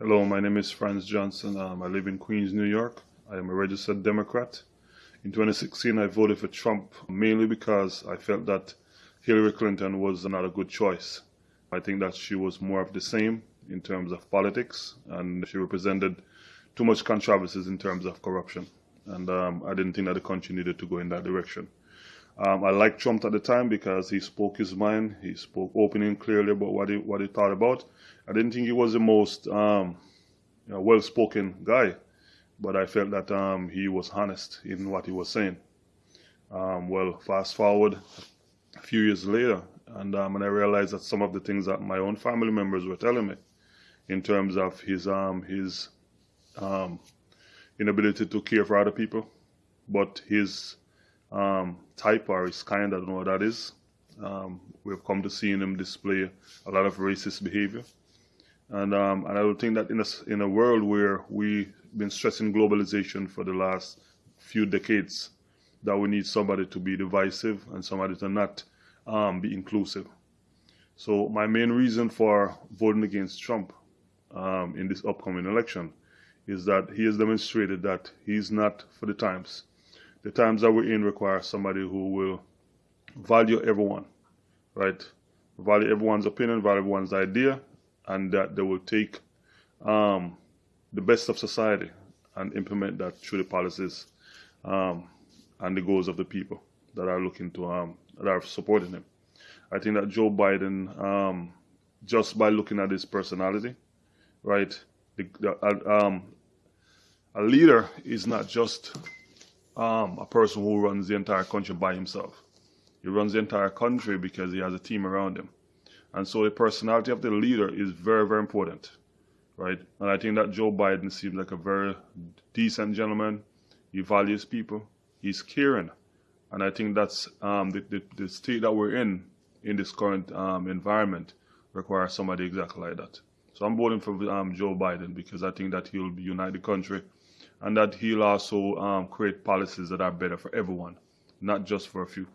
Hello, my name is Franz Johnson. Um, I live in Queens, New York. I am a registered Democrat. In 2016, I voted for Trump mainly because I felt that Hillary Clinton was not a good choice. I think that she was more of the same in terms of politics and she represented too much controversies in terms of corruption. And um, I didn't think that the country needed to go in that direction. Um, I liked Trump at the time because he spoke his mind. He spoke openly and clearly about what he what he thought about. I didn't think he was the most um, you know, well-spoken guy, but I felt that um, he was honest in what he was saying. Um, well, fast forward a few years later, and, um, and I realized that some of the things that my own family members were telling me, in terms of his um, his inability to care for other people, but his um, type or his kind, I don't know what that is. Um, we've come to seeing him display a lot of racist behavior. And, um, and I would think that in a, in a world where we've been stressing globalization for the last few decades, that we need somebody to be divisive and somebody to not um, be inclusive. So my main reason for voting against Trump um, in this upcoming election is that he has demonstrated that he's not for the times the times that we're in require somebody who will value everyone, right? Value everyone's opinion, value everyone's idea, and that they will take um, the best of society and implement that through the policies um, and the goals of the people that are looking to um, that are supporting him. I think that Joe Biden, um, just by looking at his personality, right, the, the, uh, um, a leader is not just um, a person who runs the entire country by himself. He runs the entire country because he has a team around him. And so the personality of the leader is very, very important, right? And I think that Joe Biden seems like a very decent gentleman. He values people. He's caring. And I think that's um, the, the, the, state that we're in, in this current um, environment, requires somebody exactly like that. So I'm voting for um, Joe Biden because I think that he'll unite the country and that he'll also um, create policies that are better for everyone, not just for a few.